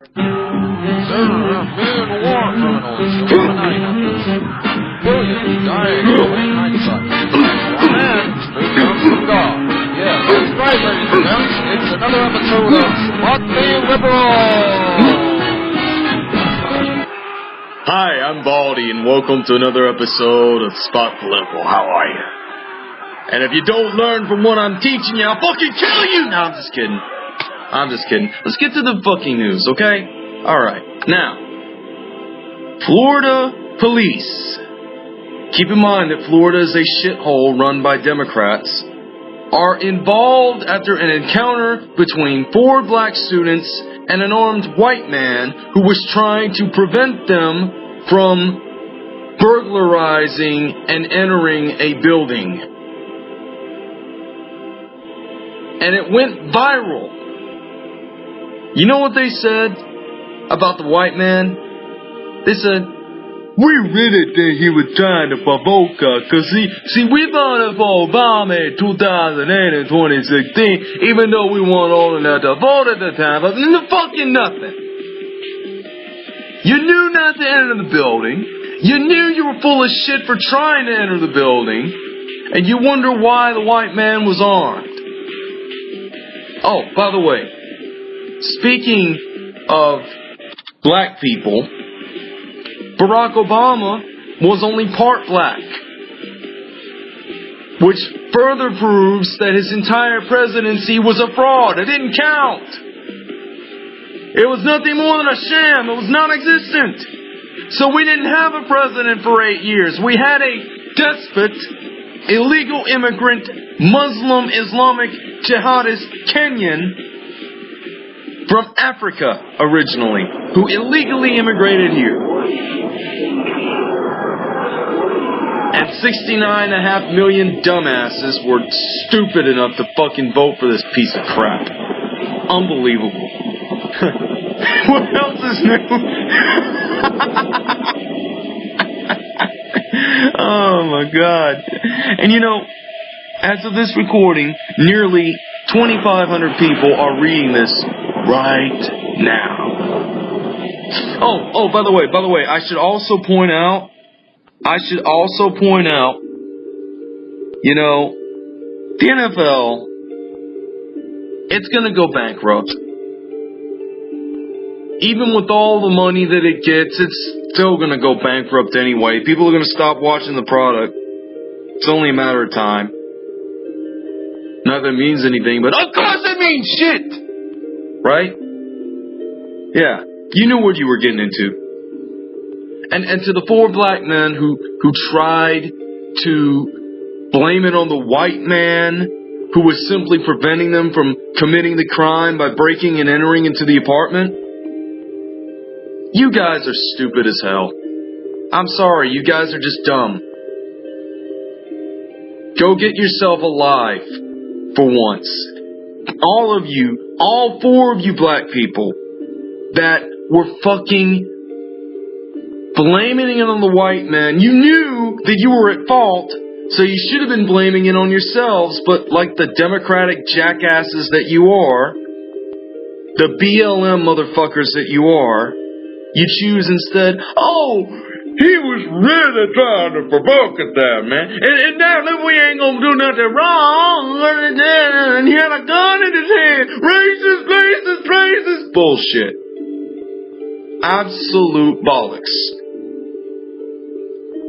And another episode of the Liberal! Hi, I'm Baldi, and welcome to another episode of Spot Political. How are you? And if you don't learn from what I'm teaching you, I'll fucking kill you! No, I'm just kidding. I'm just kidding. Let's get to the fucking news, okay? Alright. Now, Florida police. Keep in mind that Florida is a shithole run by Democrats. Are involved after an encounter between four black students and an armed white man who was trying to prevent them from burglarizing and entering a building. And it went viral. You know what they said about the white man? They said, we really think he was trying to provoke us, cause see, see, we voted for Obama in 2008 and 2016, even though we weren't old enough to vote at the time, but fucking nothing. You knew not to enter the building. You knew you were full of shit for trying to enter the building, and you wonder why the white man was armed. Oh, by the way, speaking of black people, Barack Obama was only part black. Which further proves that his entire presidency was a fraud. It didn't count. It was nothing more than a sham. It was non existent. So we didn't have a president for eight years. We had a despot, illegal immigrant, Muslim, Islamic, jihadist, Kenyan from Africa originally, who illegally immigrated here. And 69.5 million dumbasses were stupid enough to fucking vote for this piece of crap. Unbelievable. what else is new? oh my god. And you know, as of this recording, nearly 2,500 people are reading this right now. Oh, oh, by the way, by the way, I should also point out, I should also point out, you know, the NFL, it's gonna go bankrupt. Even with all the money that it gets, it's still gonna go bankrupt anyway. People are gonna stop watching the product. It's only a matter of time. Not that it means anything, but of course it means shit! Right? Yeah. You knew what you were getting into. And and to the four black men who who tried to blame it on the white man who was simply preventing them from committing the crime by breaking and entering into the apartment. You guys are stupid as hell. I'm sorry, you guys are just dumb. Go get yourself alive for once. All of you, all four of you black people that were fucking blaming it on the white man. You knew that you were at fault, so you should have been blaming it on yourselves, but like the democratic jackasses that you are, the BLM motherfuckers that you are, you choose instead, oh, he was really trying to provoke it there, man. And, and now that we ain't gonna do nothing wrong, and he had a gun in his hand. Racist, racist, racist. Bullshit. Absolute bollocks.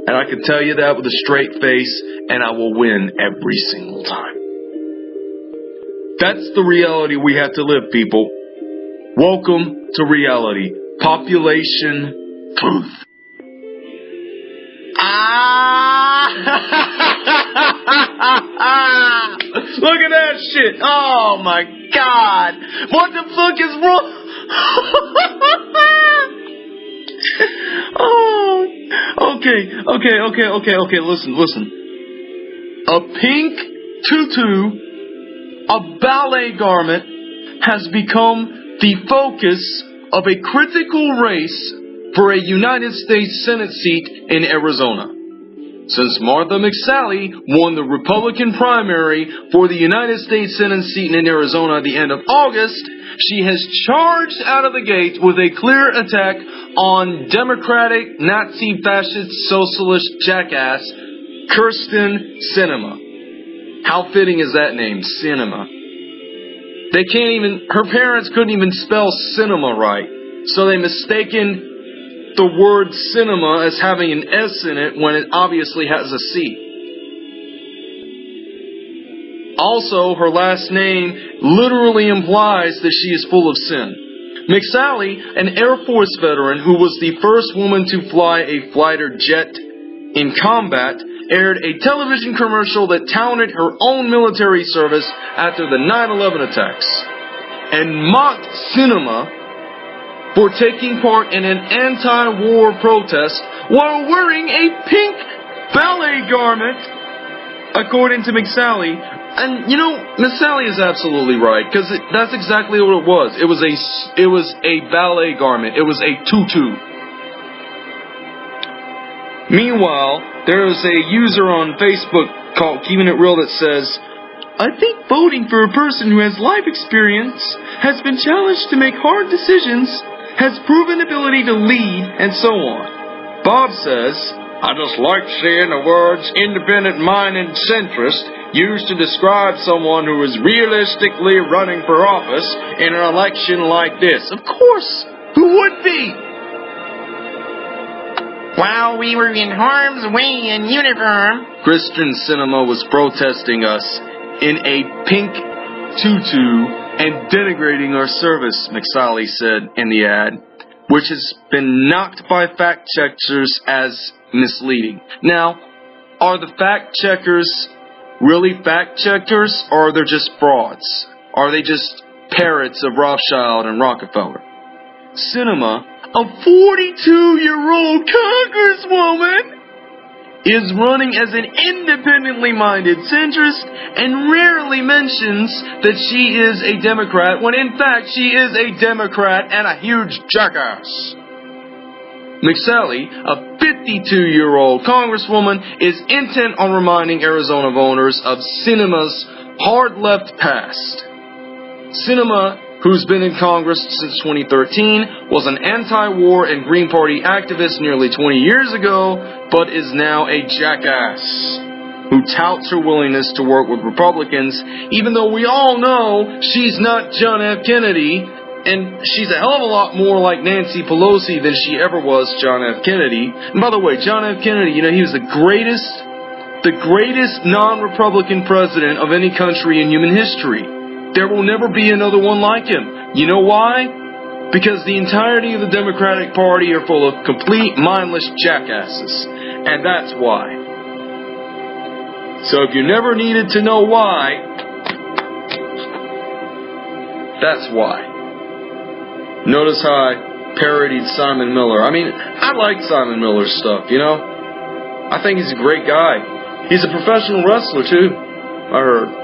And I can tell you that with a straight face, and I will win every single time. That's the reality we have to live, people. Welcome to reality. Population truth. Ah! Look at that shit. Oh my god. What the fuck is wrong? oh. Okay, okay, okay, okay, okay. Listen, listen. A pink tutu, a ballet garment, has become the focus of a critical race for a United States Senate seat in Arizona. Since Martha McSally won the Republican primary for the United States Senate seat in Arizona at the end of August, she has charged out of the gate with a clear attack on Democratic, Nazi, fascist, socialist jackass Kyrsten Sinema. How fitting is that name, Sinema? They can't even, her parents couldn't even spell cinema right. So they mistaken the word cinema as having an S in it when it obviously has a C. Also, her last name literally implies that she is full of sin. McSally, an Air Force veteran who was the first woman to fly a fighter jet in combat, aired a television commercial that touted her own military service after the 9-11 attacks and mocked Sinema for taking part in an anti-war protest while wearing a pink ballet garment, according to McSally. And you know, McSally is absolutely right because that's exactly what it was. It was a it was a ballet garment. It was a tutu. Meanwhile, there is a user on Facebook called Keeping It Real that says, I think voting for a person who has life experience has been challenged to make hard decisions has proven ability to lead, and so on. Bob says, I just like seeing the words independent minded centrist used to describe someone who is realistically running for office in an election like this. Of course, who would be? While we were in harm's way in uniform, Kyrsten Sinema was protesting us in a pink tutu and denigrating our service, McSally said in the ad, which has been knocked by fact checkers as misleading. Now, are the fact checkers really fact checkers, or are they just frauds? Are they just parrots of Rothschild and Rockefeller? Sinema, a 42 year old congresswoman, is running as an independently minded centrist and rarely mentions that she is a Democrat when in fact she is a Democrat and a huge jackass. McSally, a 52 year old congresswoman, is intent on reminding Arizona voters of Sinema's hard left past. Sinema who's been in Congress since 2013, was an anti-war and Green Party activist nearly 20 years ago, but is now a jackass who touts her willingness to work with Republicans, even though we all know she's not John F. Kennedy, and she's a hell of a lot more like Nancy Pelosi than she ever was John F. Kennedy. And by the way, John F. Kennedy, you know, he was the greatest, the greatest non-Republican president of any country in human history. There will never be another one like him. You know why? Because the entirety of the Democratic Party are full of complete mindless jackasses. And that's why. So if you never needed to know why, that's why. Notice how I parodied Simon Miller. I mean, I like Simon Miller's stuff, you know? I think he's a great guy. He's a professional wrestler, too, I heard.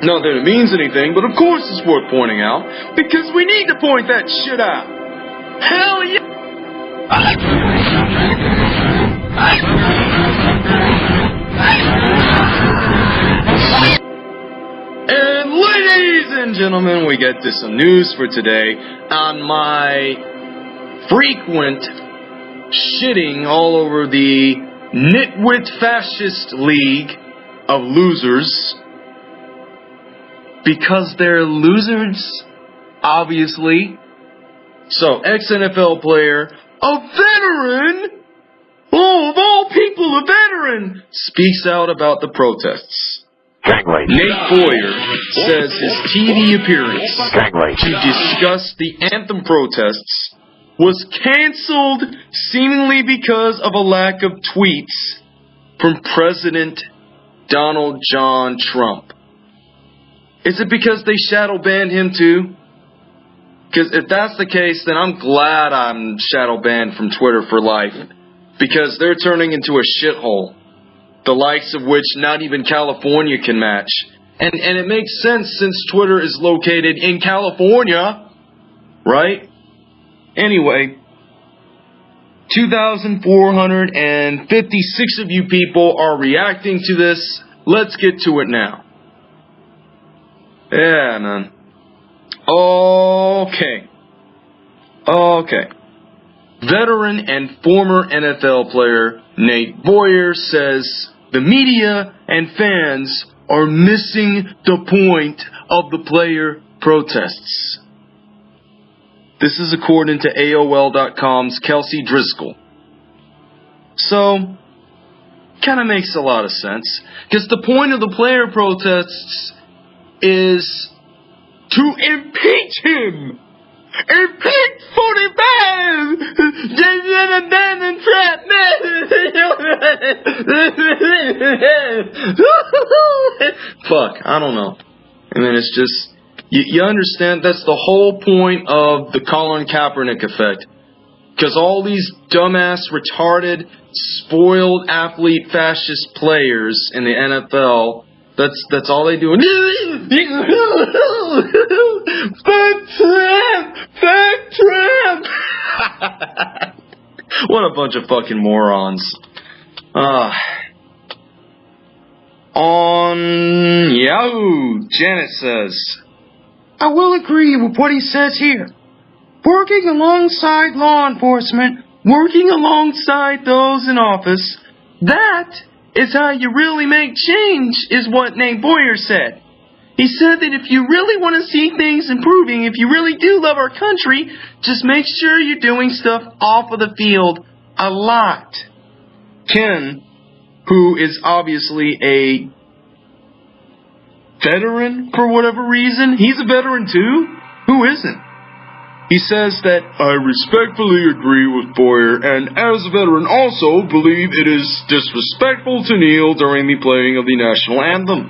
Not that it means anything, but of course it's worth pointing out, because we need to point that shit out. Hell yeah! And ladies and gentlemen, we get to some news for today on my frequent shitting all over the Nitwit Fascist League of Losers because they're losers, obviously. So, ex NFL player, a veteran, oh, of all people, a veteran, speaks out about the protests. Nate Boyer says his TV appearance to discuss the anthem protests was canceled seemingly because of a lack of tweets from President Donald John Trump. Is it because they shadow banned him too? Because if that's the case, then I'm glad I'm shadow banned from Twitter for life. Because they're turning into a shithole. The likes of which not even California can match. And, and it makes sense since Twitter is located in California. Right? Anyway, 2,456 of you people are reacting to this. Let's get to it now. Yeah, man. Okay. Okay. Veteran and former NFL player Nate Boyer says the media and fans are missing the point of the player protests. This is according to AOL.com's Kelsey Driscoll. So, kind of makes a lot of sense. Because the point of the player protests is to impeach him! Impeach Forty Man! Abandoned trap Fuck, I don't know. I mean, it's just, you, you understand that's the whole point of the Colin Kaepernick effect. Because all these dumbass, retarded, spoiled athlete fascist players in the NFL, that's that's all they do. Fuck Trump! Fuck Trump! what a bunch of fucking morons. Uh, on Yahoo, Janet says, I will agree with what he says here. Working alongside law enforcement, working alongside those in office, that is how you really make change, is what Nate Boyer said. He said that if you really want to see things improving, if you really do love our country, just make sure you're doing stuff off of the field a lot. Ken, who is obviously a veteran for whatever reason, he's a veteran too? Who isn't? He says that I respectfully agree with Boyer and as a veteran also believe it is disrespectful to kneel during the playing of the national anthem.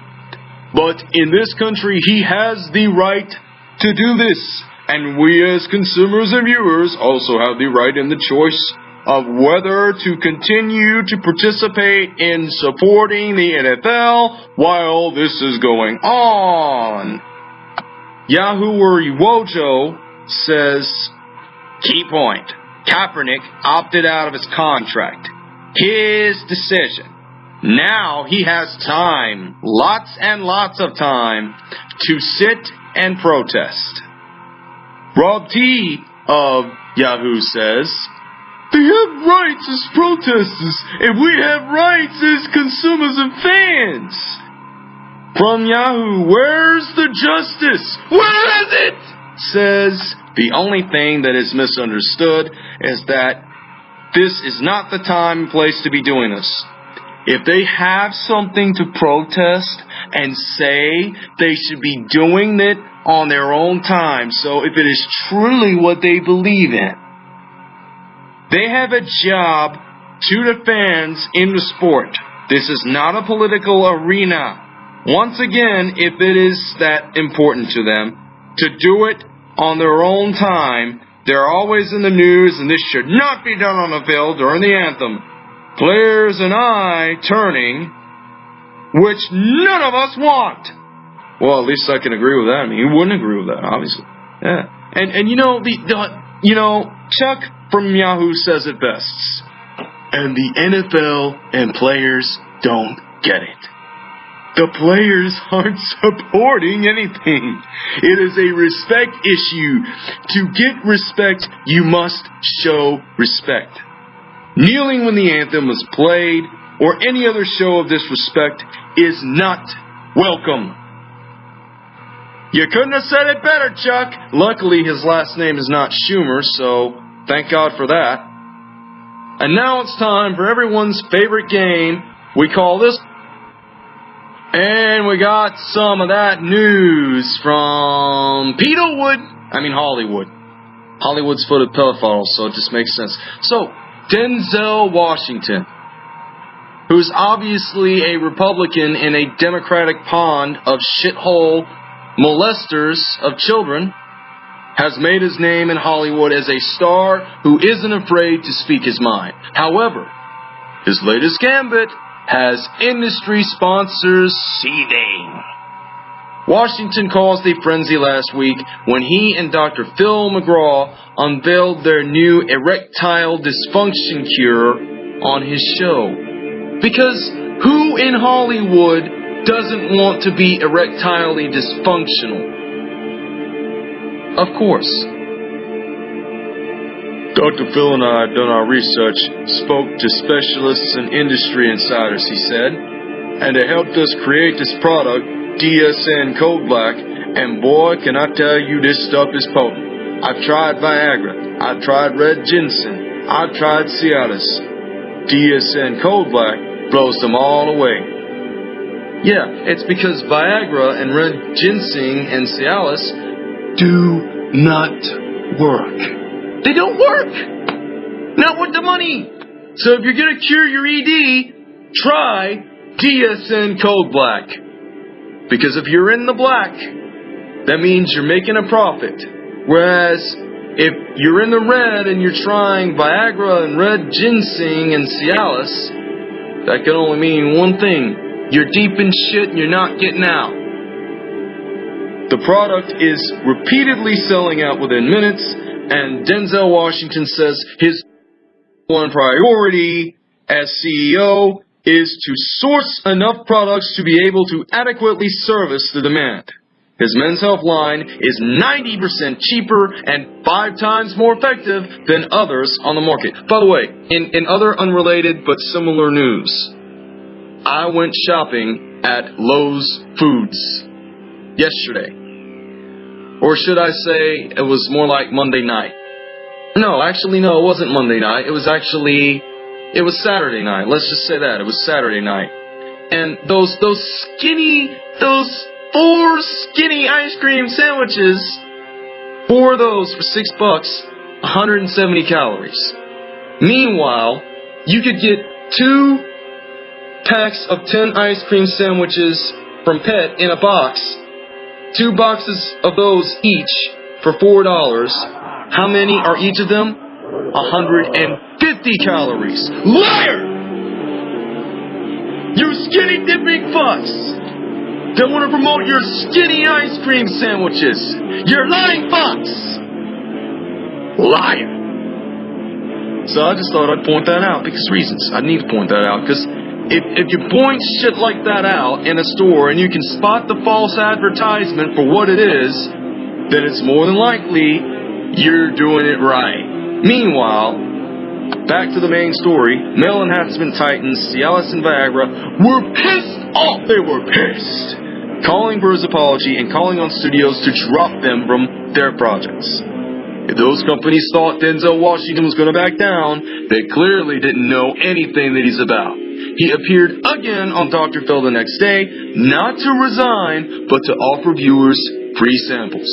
But in this country he has the right to do this and we as consumers and viewers also have the right and the choice of whether to continue to participate in supporting the NFL while this is going on. Yahoo or Wojo says, key point, Kaepernick opted out of his contract. His decision. Now he has time, lots and lots of time, to sit and protest. Rob T of Yahoo says, they have rights as protesters, and we have rights as consumers and fans. From Yahoo, where's the justice? Where is it? Says, the only thing that is misunderstood is that this is not the time and place to be doing this. If they have something to protest and say, they should be doing it on their own time. So if it is truly what they believe in, they have a job to the fans in the sport. This is not a political arena. Once again, if it is that important to them, to do it on their own time. They're always in the news, and this should not be done on the field during the anthem. Players and I turning, which none of us want. Well, at least I can agree with that. I mean, you wouldn't agree with that, obviously. Yeah. And and you know the, the you know Chuck from Yahoo says it best. And the NFL and players don't get it. The players aren't supporting anything. It is a respect issue. To get respect, you must show respect. Kneeling when the anthem is played or any other show of disrespect is not welcome. You couldn't have said it better, Chuck. Luckily, his last name is not Schumer, so thank God for that. And now it's time for everyone's favorite game. We call this and we got some of that news from Peterwood. I mean Hollywood. Hollywood's full of pedophiles, so it just makes sense. So, Denzel Washington, who's obviously a Republican in a Democratic pond of shithole molesters of children, has made his name in Hollywood as a star who isn't afraid to speak his mind. However, his latest gambit has industry sponsors seething. Washington caused a frenzy last week when he and Dr. Phil McGraw unveiled their new erectile dysfunction cure on his show. Because who in Hollywood doesn't want to be erectilely dysfunctional? Of course. Dr. Phil and I have done our research, spoke to specialists and industry insiders, he said, and it helped us create this product DSN Code Black, and boy, can I tell you, this stuff is potent. I've tried Viagra, I've tried Red Ginseng, I've tried Cialis. DSN Code Black blows them all away. Yeah, it's because Viagra and Red Ginseng and Cialis do not work. They don't work! Not with the money! So if you're gonna cure your ED, try DSN Code Black. Because if you're in the black, that means you're making a profit. Whereas if you're in the red and you're trying Viagra and red ginseng and Cialis, that can only mean one thing. You're deep in shit and you're not getting out. The product is repeatedly selling out within minutes, and Denzel Washington says his one priority as CEO is to source enough products to be able to adequately service the demand. His Men's Health line is 90% cheaper and five times more effective than others on the market. By the way, in, in other unrelated but similar news, I went shopping at Lowe's Foods yesterday. Or should I say it was more like Monday night? No, actually, no, it wasn't Monday night. It was actually it was Saturday night. Let's just say that. It was Saturday night. And those those skinny those four skinny ice cream sandwiches, four of those for six bucks, 170 calories. Meanwhile, you could get two packs of 10 ice cream sandwiches from Pet in a box, two boxes of those each for $4. How many are each of them? 150 calories. Liar! You skinny dipping fucks! That want to promote your skinny ice cream sandwiches! You're lying fucks! Liar! So I just thought I'd point that out because reasons. I need to point that out because if, if you point shit like that out in a store and you can spot the false advertisement for what it is, then it's more than likely you're doing it right. Meanwhile, back to the main story, male enhancement titans Cialis and Viagra were pissed off. They were pissed. Calling for his apology and calling on studios to drop them from their projects. If those companies thought Denzel Washington was going to back down, they clearly didn't know anything that he's about. He appeared again on Dr. Phil the next day, not to resign, but to offer viewers free samples.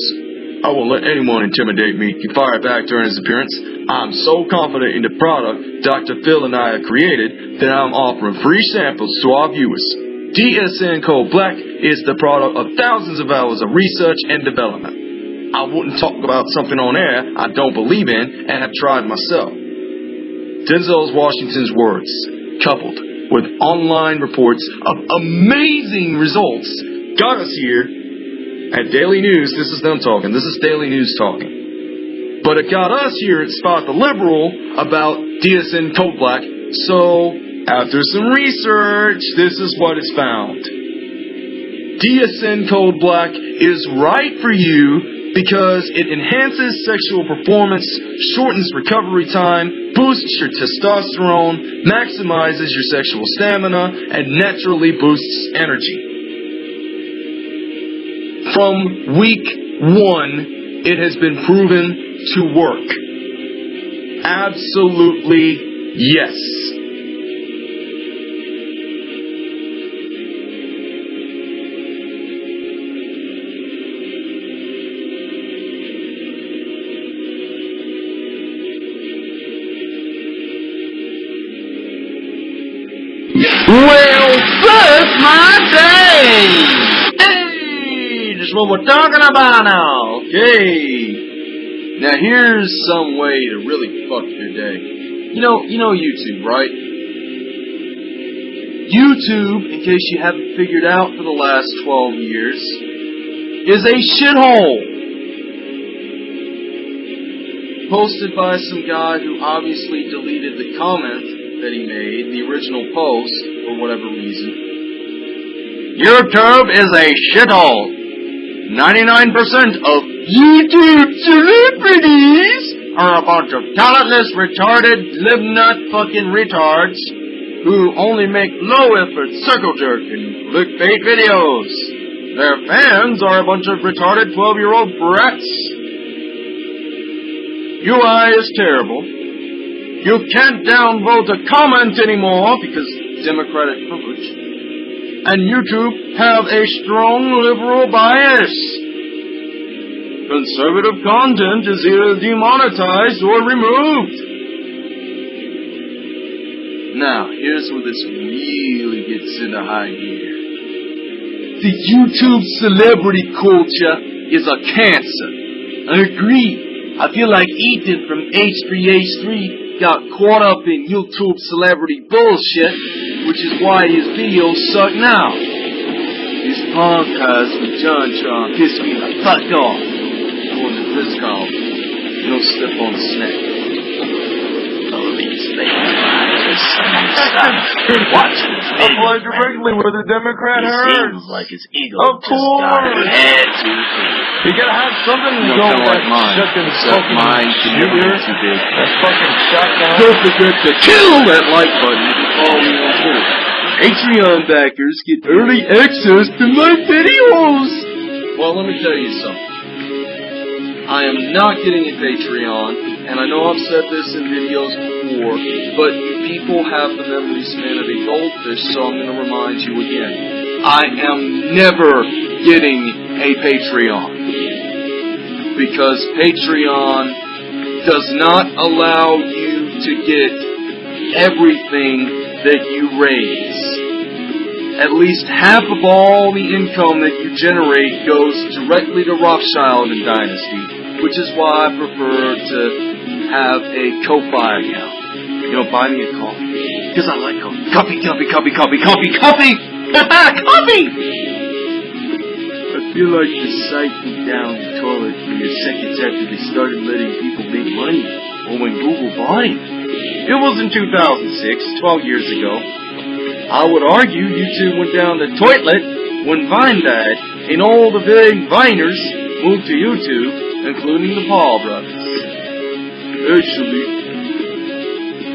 I won't let anyone intimidate me, he fired back during his appearance. I'm so confident in the product Dr. Phil and I have created that I'm offering free samples to our viewers. DSN Code Black is the product of thousands of hours of research and development. I wouldn't talk about something on air I don't believe in and have tried myself. Denzel Washington's words, coupled with online reports of amazing results, got us here at Daily News. This is them talking. This is Daily News talking. But it got us here at Spot the Liberal about DSN Code Black. So, after some research, this is what is found. DSN Code Black is right for you because it enhances sexual performance, shortens recovery time, boosts your testosterone, maximizes your sexual stamina, and naturally boosts energy. From week one, it has been proven to work. Absolutely yes. Well, first my day! Hey, just what we're talking about now. Okay. Now here's some way to really fuck your day. You know, you know YouTube, right? YouTube, in case you haven't figured out for the last 12 years, is a shithole. Posted by some guy who obviously deleted the comment that he made, the original post, for whatever reason. YouTube is a shithole. 99% of YouTube celebrities are a bunch of talentless, retarded, live-nut fucking retards who only make low-effort circle jerk and clickbait videos. Their fans are a bunch of retarded 12-year-old brats. UI is terrible. You can't downvote a comment anymore because Democratic privilege. And YouTube have a strong liberal bias. Conservative content is either demonetized or removed. Now, here's where this really gets into high gear. The YouTube celebrity culture is a cancer. I agree. I feel like Ethan from H3H3 got caught up in YouTube celebrity bullshit, which is why his videos suck now. His podcast with John Tron pissed me the fuck off. According to this column, no step on the snake. Oh, these things Watch this Applied directly where the Democrat He hurts. seems like his ego Of just got course. head too You gotta have something to go with like mine. fucking Except mine shooter. too big. That fucking shotgun. Don't forget to kill that like button if you follow me on Twitter. Patreon backers get early access to my videos. Well, let me tell you something. I am not getting a Patreon, and I know I've said this in videos before, but people have the memory span of a goldfish, so I'm going to remind you again. I am never getting a Patreon. Because Patreon does not allow you to get everything that you raise. At least half of all the income that you generate goes directly to Rothschild and Dynasty, which is why I prefer to have a Ko-Fi account. You know, buy me a coffee. Because I like coffee. Coffee, coffee, coffee, coffee, coffee, coffee! coffee! Like the site went down the toilet mere seconds after they started letting people make money, or when Google bought it. It was in 2006, 12 years ago. I would argue YouTube went down the toilet when Vine died, and all the big Viners moved to YouTube, including the Paul brothers. Actually,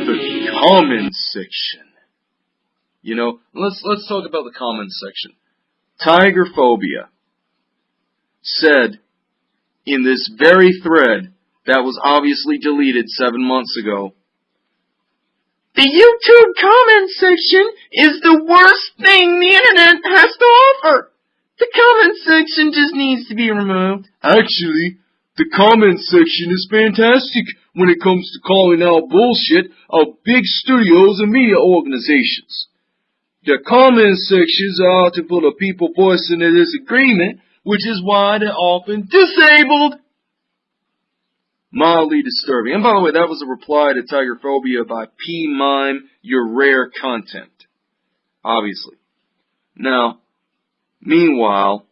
the comments section. You know, let's let's talk about the comments section. Tiger phobia said in this very thread that was obviously deleted seven months ago. The YouTube comment section is the worst thing the internet has to offer. The comment section just needs to be removed. Actually, the comment section is fantastic when it comes to calling out bullshit of big studios and media organizations. The comment sections are to full of people voicing their disagreement, which is why they're often disabled. Mildly disturbing. And by the way, that was a reply to Tiger Phobia by P Mime, your rare content. Obviously. Now, meanwhile,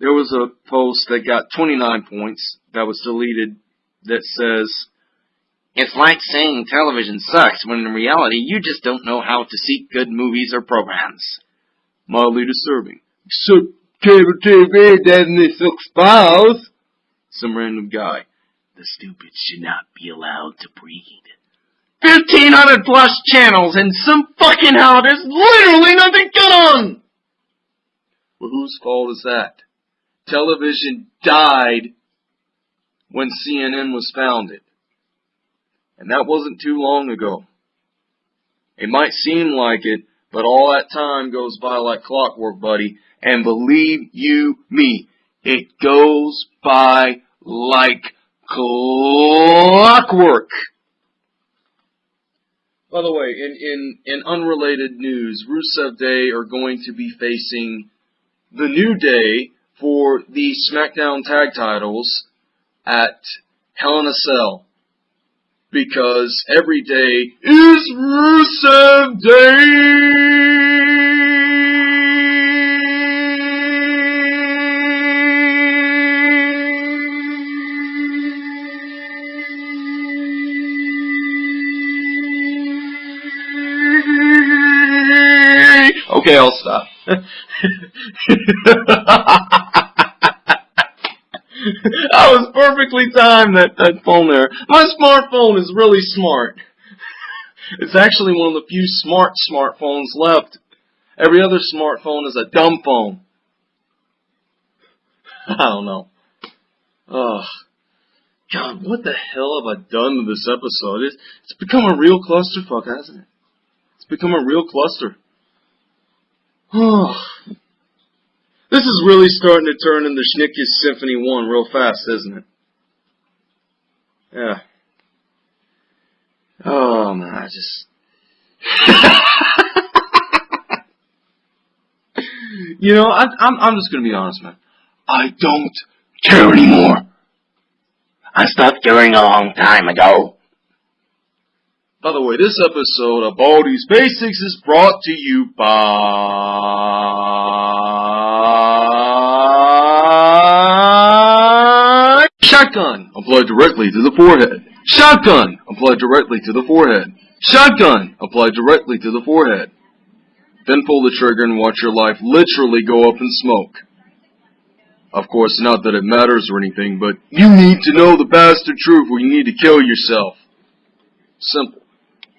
there was a post that got 29 points that was deleted that says, It's like saying television sucks when in reality you just don't know how to seek good movies or programs. mildly disturbing. Except cable TV doesn't sucks balls. Some random guy. The stupid should not be allowed to breed. 1500 plus channels and some fucking hell there's literally nothing good on! Well, whose fault is that? Television died when CNN was founded. And that wasn't too long ago. It might seem like it, but all that time goes by like clockwork, buddy. And believe you me, it goes by like clockwork. By the way, in, in, in unrelated news, Rusev Day are going to be facing the New Day for the SmackDown Tag Titles at Hell in a Cell because every day is Rusev Day. Okay, I'll stop. I was perfectly timed that, that phone there. My smartphone is really smart. It's actually one of the few smart smartphones left. Every other smartphone is a dumb phone. I don't know. Ugh. God, what the hell have I done to this episode? It's, it's become a real clusterfuck, hasn't it? It's become a real cluster. Oh. This is really starting to turn into Schnicke's Symphony 1 real fast, isn't it? Yeah. Oh man, I just. you know, I, I'm I'm just gonna be honest, man. I don't care anymore. I stopped caring a long time ago. By the way, this episode of Baldi's Basics is brought to you by Shotgun applied directly to the forehead. Shotgun applied directly to the forehead. Shotgun applied directly to the forehead. Then pull the trigger and watch your life literally go up in smoke. Of course, not that it matters or anything, but you need to know the bastard truth or you need to kill yourself. Simple.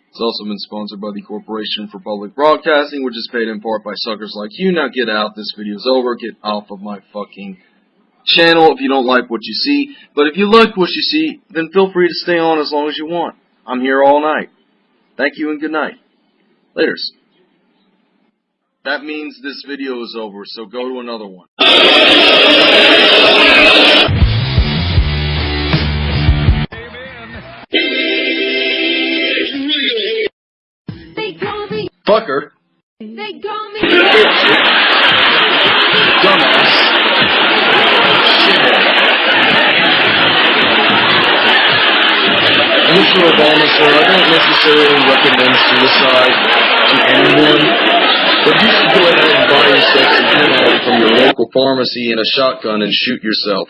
It's also been sponsored by the Corporation for Public Broadcasting, which is paid in part by suckers like you. Now get out. This video's over. Get off of my fucking channel if you don't like what you see. But if you like what you see, then feel free to stay on as long as you want. I'm here all night. Thank you and good night. Laters. That means this video is over, so go to another one. They. Fucker. They call me. Mr. Obama, sir, I don't necessarily recommend suicide to anyone, but you should go ahead and buy yourself some heroin from your local pharmacy and a shotgun and shoot yourself.